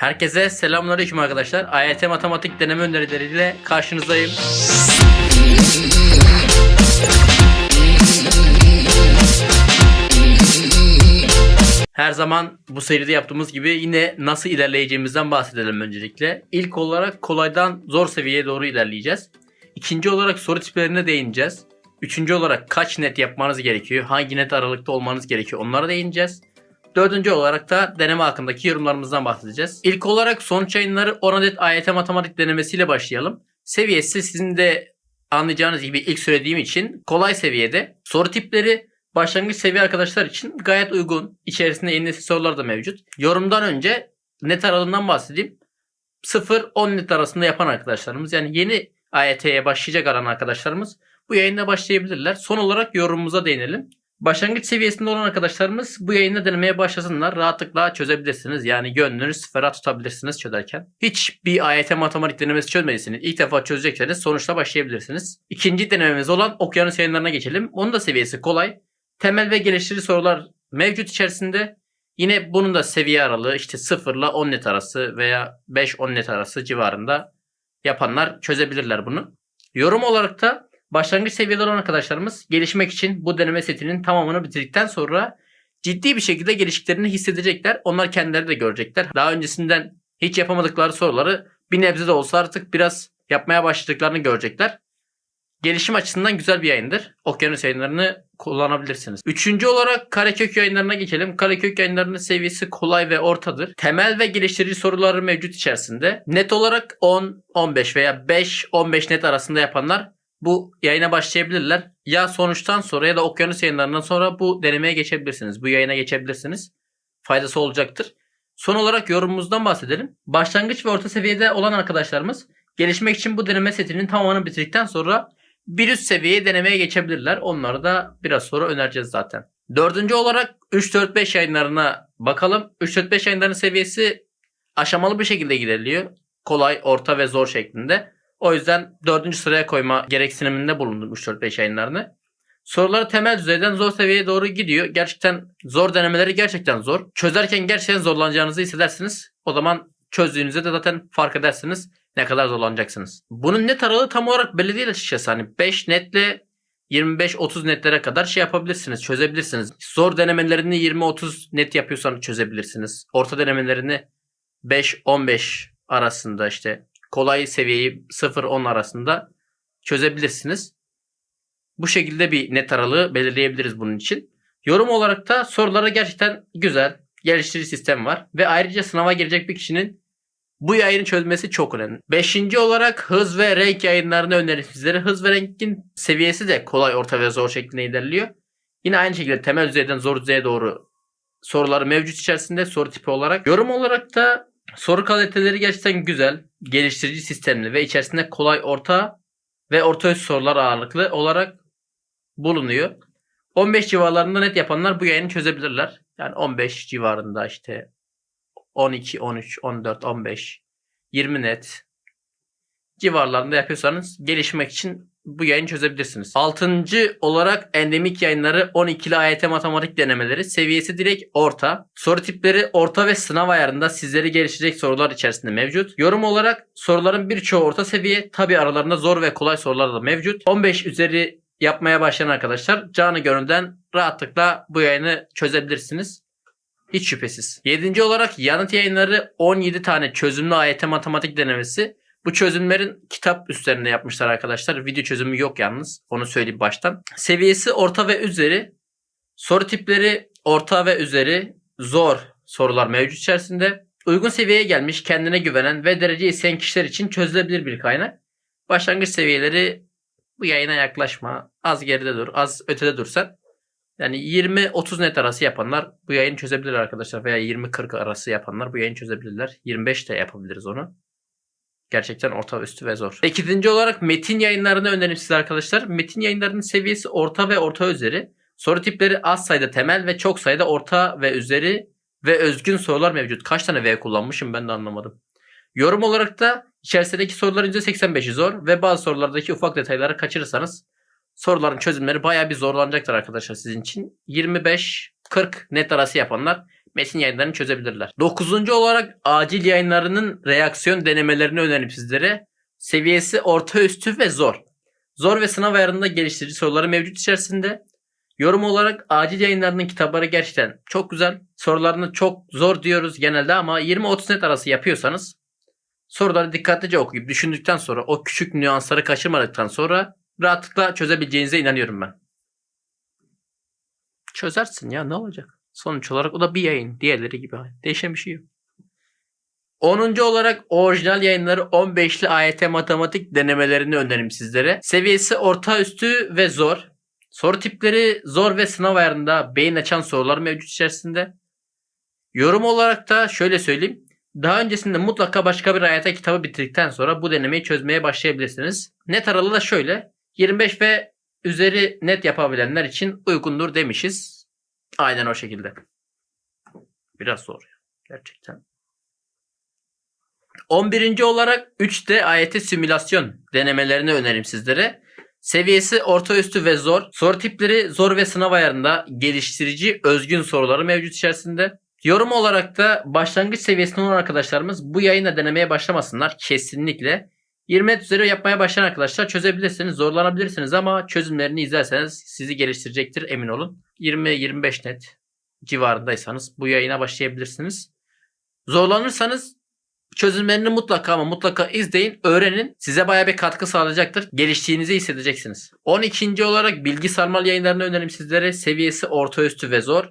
Herkese selamünaleyküm arkadaşlar. AYT matematik deneme önerileriyle karşınızdayım. Her zaman bu seride yaptığımız gibi yine nasıl ilerleyeceğimizden bahsedelim öncelikle. İlk olarak kolaydan zor seviyeye doğru ilerleyeceğiz. İkinci olarak soru tiplerine değineceğiz. Üçüncü olarak kaç net yapmanız gerekiyor, hangi net aralıkta olmanız gerekiyor onlara değineceğiz. Dördüncü olarak da deneme hakkındaki yorumlarımızdan bahsedeceğiz. İlk olarak sonuç yayınları 10 adet AYT matematik denemesiyle başlayalım. Seviyesi sizin de anlayacağınız gibi ilk söylediğim için kolay seviyede. Soru tipleri başlangıç seviye arkadaşlar için gayet uygun. İçerisinde yeni nesil sorular da mevcut. Yorumdan önce net aralığından bahsedeyim. 0-10 net arasında yapan arkadaşlarımız yani yeni AYT'ye başlayacak aran arkadaşlarımız bu yayında başlayabilirler. Son olarak yorumumuza değinelim. Başlangıç seviyesinde olan arkadaşlarımız bu yayında denemeye başlasınlar. Rahatlıkla çözebilirsiniz. Yani gönlünüz ferah tutabilirsiniz çözerken. Hiç bir AYT matematik denemesi çözmediyseniz ilk defa çözecekseniz sonuçla başlayabilirsiniz. İkinci denememiz olan okyanus yayınlarına geçelim. Onun da seviyesi kolay. Temel ve geliştirici sorular mevcut içerisinde. Yine bunun da seviye aralığı işte 0 ile 10 net arası veya 5-10 net arası civarında yapanlar çözebilirler bunu. Yorum olarak da Başlangıç seviyede olan arkadaşlarımız gelişmek için bu deneme setinin tamamını bitirdikten sonra ciddi bir şekilde geliştiklerini hissedecekler. Onlar kendileri de görecekler. Daha öncesinden hiç yapamadıkları soruları bir nebze de olsa artık biraz yapmaya başladıklarını görecekler. Gelişim açısından güzel bir yayındır. Okyanus yayınlarını kullanabilirsiniz. Üçüncü olarak Karekök yayınlarına geçelim. Karekök yayınlarının seviyesi kolay ve ortadır. Temel ve geliştirici soruları mevcut içerisinde. Net olarak 10, 15 veya 5, 15 net arasında yapanlar bu yayına başlayabilirler. Ya sonuçtan sonra ya da okyanus yayınlarından sonra bu denemeye geçebilirsiniz. Bu yayına geçebilirsiniz. Faydası olacaktır. Son olarak yorumumuzdan bahsedelim. Başlangıç ve orta seviyede olan arkadaşlarımız gelişmek için bu deneme setinin tamamını bitirdikten sonra bir üst seviyeye denemeye geçebilirler. Onları da biraz sonra önereceğiz zaten. Dördüncü olarak 3-4-5 yayınlarına bakalım. 3-4-5 yayınlarının seviyesi aşamalı bir şekilde ilerliyor. Kolay, orta ve zor şeklinde. O yüzden dördüncü sıraya koyma gereksiniminde bulundum 3-4-5 yayınlarını. Soruları temel düzeyden zor seviyeye doğru gidiyor. Gerçekten zor denemeleri gerçekten zor. Çözerken gerçekten zorlanacağınızı hissedersiniz. O zaman çözdüğünüzde de zaten fark edersiniz ne kadar zorlanacaksınız. Bunun net aralığı tam olarak belli değil açıkçası. Hani 5 netle 25-30 netlere kadar şey yapabilirsiniz, çözebilirsiniz. Zor denemelerini 20-30 net yapıyorsanız çözebilirsiniz. Orta denemelerini 5-15 arasında işte kolay seviyeyi 0-10 arasında çözebilirsiniz. Bu şekilde bir net aralığı belirleyebiliriz bunun için. Yorum olarak da sorulara gerçekten güzel, geliştirici sistem var. Ve ayrıca sınava girecek bir kişinin bu yayını çözmesi çok önemli. Beşinci olarak hız ve renk yayınlarını öneririm sizlere. Hız ve renkin seviyesi de kolay, orta ve zor şeklinde ilerliyor. Yine aynı şekilde temel düzeyden zor düzeye doğru soruları mevcut içerisinde soru tipi olarak. Yorum olarak da Soru kaliteleri gerçekten güzel, geliştirici sistemli ve içerisinde kolay orta ve orta üst sorular ağırlıklı olarak bulunuyor. 15 civarlarında net yapanlar bu yayını çözebilirler. Yani 15 civarında işte 12, 13, 14, 15, 20 net civarlarında yapıyorsanız gelişmek için bu yayını çözebilirsiniz. Altıncı olarak endemik yayınları 12'li AYT matematik denemeleri. Seviyesi direkt orta. Soru tipleri orta ve sınav ayarında sizleri geliştirecek sorular içerisinde mevcut. Yorum olarak soruların birçoğu orta seviye. Tabi aralarında zor ve kolay sorular da mevcut. 15 üzeri yapmaya başlayan arkadaşlar canı gönülden rahatlıkla bu yayını çözebilirsiniz. Hiç şüphesiz. 7. olarak yanıt yayınları 17 tane çözümlü AYT matematik denemesi. Bu çözümlerin kitap üstlerinde yapmışlar arkadaşlar. Video çözümü yok yalnız. Onu söyleyeyim baştan. Seviyesi orta ve üzeri. Soru tipleri orta ve üzeri. Zor sorular mevcut içerisinde. Uygun seviyeye gelmiş, kendine güvenen ve derece isteyen kişiler için çözülebilir bir kaynak. Başlangıç seviyeleri bu yayına yaklaşma. Az geride dur, az ötede dursan. Yani 20-30 net arası yapanlar bu yayını çözebilir arkadaşlar. Veya 20-40 arası yapanlar bu yayını çözebilirler. 25 de yapabiliriz onu. Gerçekten orta üstü ve zor. İkinci olarak metin yayınlarını öneririm size arkadaşlar. Metin yayınlarının seviyesi orta ve orta üzeri. Soru tipleri az sayıda temel ve çok sayıda orta ve üzeri ve özgün sorular mevcut. Kaç tane V kullanmışım ben de anlamadım. Yorum olarak da içerisindeki soruların %85'i zor ve bazı sorulardaki ufak detayları kaçırırsanız soruların çözümleri baya bir zorlanacaktır arkadaşlar sizin için. 25-40 net arası yapanlar metin yayınlarını çözebilirler. Dokuzuncu olarak acil yayınlarının reaksiyon denemelerini önerim sizlere. Seviyesi orta üstü ve zor. Zor ve sınav ayarında geliştirici soruları mevcut içerisinde. Yorum olarak acil yayınlarının kitapları gerçekten çok güzel. Sorularını çok zor diyoruz genelde ama 20-30 net arası yapıyorsanız soruları dikkatlice okuyup düşündükten sonra o küçük nüansları kaçırmadıktan sonra rahatlıkla çözebileceğinize inanıyorum ben. Çözersin ya ne olacak? Sonuç olarak o da bir yayın. Diğerleri gibi. Değişen bir şey yok. 10. olarak orijinal yayınları 15'li AYT matematik denemelerini öneririm sizlere. Seviyesi orta üstü ve zor. Soru tipleri zor ve sınav ayarında beyin açan sorular mevcut içerisinde. Yorum olarak da şöyle söyleyeyim. Daha öncesinde mutlaka başka bir AYT kitabı bitirdikten sonra bu denemeyi çözmeye başlayabilirsiniz. Net aralığı da şöyle. 25 ve üzeri net yapabilenler için uygundur demişiz. Aynen o şekilde. Biraz zor. ya, Gerçekten. 11. olarak 3D AYT simülasyon denemelerini öneririm sizlere. Seviyesi orta üstü ve zor. Soru tipleri zor ve sınav ayarında geliştirici özgün soruları mevcut içerisinde. Yorum olarak da başlangıç seviyesinde olan arkadaşlarımız bu yayına denemeye başlamasınlar kesinlikle. 20 net üzeri yapmaya başlayan arkadaşlar çözebilirsiniz, zorlanabilirsiniz ama çözümlerini izlerseniz sizi geliştirecektir emin olun. 20-25 net civarındaysanız bu yayına başlayabilirsiniz. Zorlanırsanız çözümlerini mutlaka ama mutlaka izleyin, öğrenin. Size baya bir katkı sağlayacaktır. Geliştiğinizi hissedeceksiniz. 12. olarak bilgi sarmal yayınlarını önerim sizlere. Seviyesi orta üstü ve zor.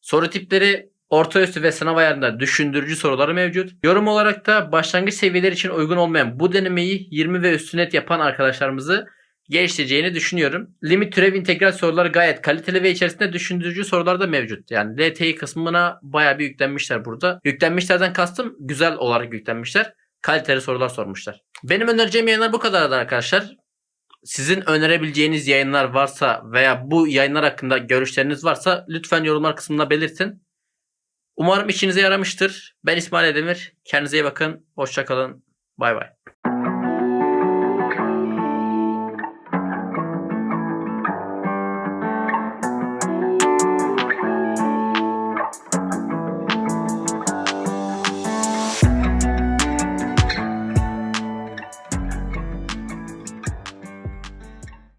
Soru tipleri orta üstü ve sınav ayarında düşündürücü soruları mevcut. Yorum olarak da başlangıç seviyeleri için uygun olmayan bu denemeyi 20 ve üstü net yapan arkadaşlarımızı geliştireceğini düşünüyorum. Limit türev integral soruları gayet kaliteli ve içerisinde düşündürücü sorular da mevcut. Yani LTI kısmına bayağı bir yüklenmişler burada. Yüklenmişlerden kastım güzel olarak yüklenmişler. Kaliteli sorular sormuşlar. Benim önereceğim yayınlar bu kadardı arkadaşlar. Sizin önerebileceğiniz yayınlar varsa veya bu yayınlar hakkında görüşleriniz varsa lütfen yorumlar kısmına belirtin. Umarım işinize yaramıştır. Ben İsmail Edemir. Kendinize iyi bakın. Hoşçakalın. Bay bay.